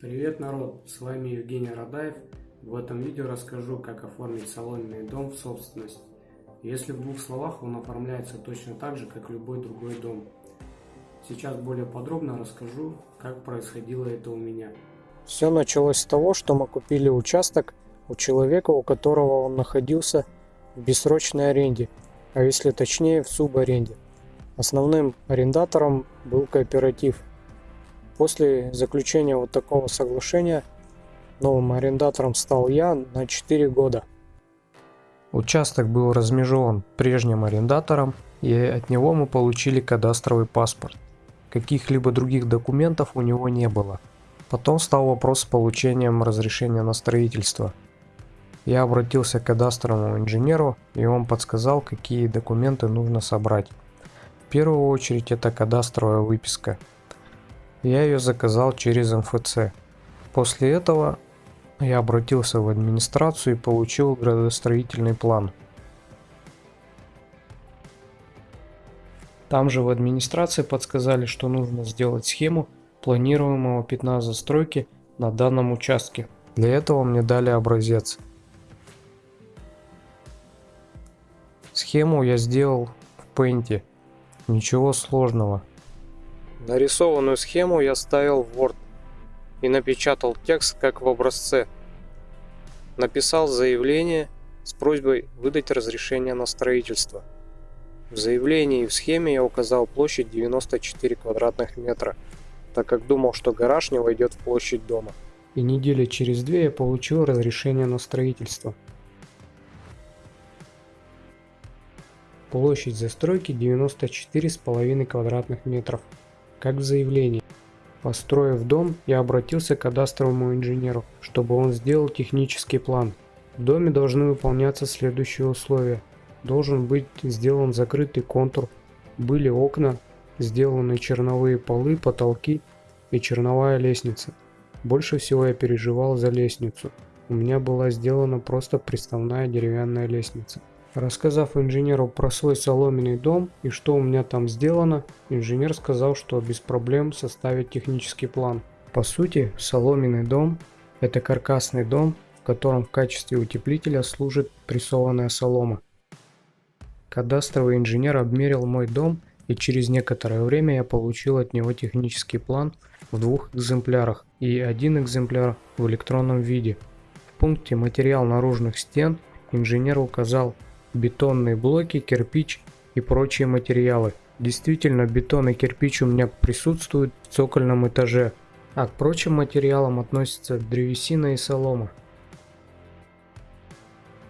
Привет народ, с вами Евгений Радаев. В этом видео расскажу, как оформить соломенный дом в собственность. Если в двух словах, он оформляется точно так же, как любой другой дом. Сейчас более подробно расскажу, как происходило это у меня. Все началось с того, что мы купили участок у человека, у которого он находился в бессрочной аренде, а если точнее в субаренде. Основным арендатором был кооператив. После заключения вот такого соглашения новым арендатором стал я на 4 года. Участок был размежеван прежним арендатором, и от него мы получили кадастровый паспорт. Каких-либо других документов у него не было. Потом стал вопрос с получением разрешения на строительство. Я обратился к кадастровому инженеру, и он подсказал, какие документы нужно собрать. В первую очередь это кадастровая выписка. Я ее заказал через МФЦ. После этого я обратился в администрацию и получил градостроительный план. Там же в администрации подсказали, что нужно сделать схему планируемого пятна застройки на данном участке. Для этого мне дали образец. Схему я сделал в Paint. Ничего сложного. Нарисованную схему я ставил в Word и напечатал текст как в образце. Написал заявление с просьбой выдать разрешение на строительство. В заявлении и в схеме я указал площадь 94 квадратных метра, так как думал, что гараж не войдет в площадь дома. И недели через две я получил разрешение на строительство. Площадь застройки 94,5 квадратных метров, как в заявлении. Построив дом, я обратился к кадастровому инженеру, чтобы он сделал технический план. В доме должны выполняться следующие условия. Должен быть сделан закрытый контур, были окна, сделаны черновые полы, потолки и черновая лестница. Больше всего я переживал за лестницу. У меня была сделана просто приставная деревянная лестница. Рассказав инженеру про свой соломенный дом и что у меня там сделано, инженер сказал, что без проблем составит технический план. По сути, соломенный дом – это каркасный дом, в котором в качестве утеплителя служит прессованная солома. Кадастровый инженер обмерил мой дом и через некоторое время я получил от него технический план в двух экземплярах и один экземпляр в электронном виде. В пункте «Материал наружных стен» инженер указал бетонные блоки, кирпич и прочие материалы. Действительно, бетон и кирпич у меня присутствуют в цокольном этаже, а к прочим материалам относятся древесина и солома.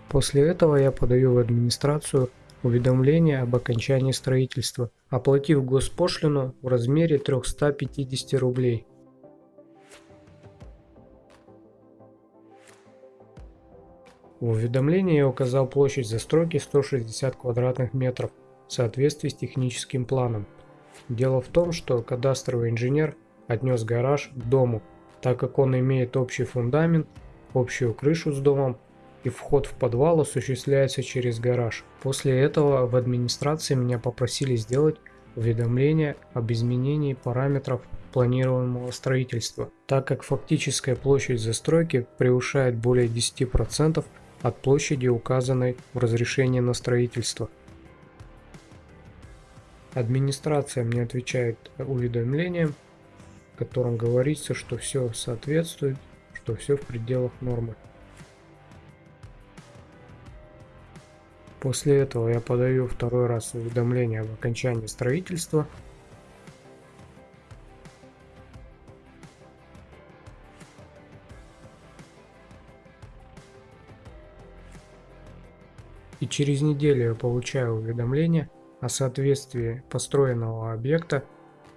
После этого я подаю в администрацию уведомление об окончании строительства, оплатив госпошлину в размере 350 рублей. В уведомлении я указал площадь застройки 160 квадратных метров в соответствии с техническим планом. Дело в том, что кадастровый инженер отнес гараж к дому, так как он имеет общий фундамент, общую крышу с домом и вход в подвал осуществляется через гараж. После этого в администрации меня попросили сделать уведомление об изменении параметров планируемого строительства, так как фактическая площадь застройки превышает более 10% от площади, указанной в разрешении на строительство. Администрация мне отвечает уведомлением, в котором говорится, что все соответствует, что все в пределах нормы. После этого я подаю второй раз уведомление об окончании строительства – и через неделю я получаю уведомление о соответствии построенного объекта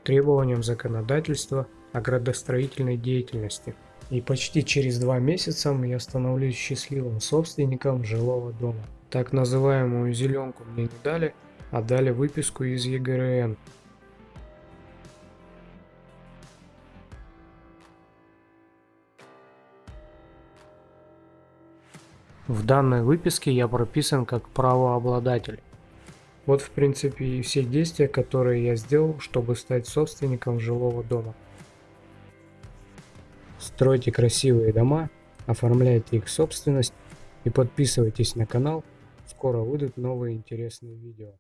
требованиям законодательства о градостроительной деятельности. И почти через два месяца я становлюсь счастливым собственником жилого дома. Так называемую зеленку мне не дали, а дали выписку из ЕГРН В данной выписке я прописан как правообладатель. Вот в принципе и все действия, которые я сделал, чтобы стать собственником жилого дома. Стройте красивые дома, оформляйте их собственность и подписывайтесь на канал. Скоро выйдут новые интересные видео.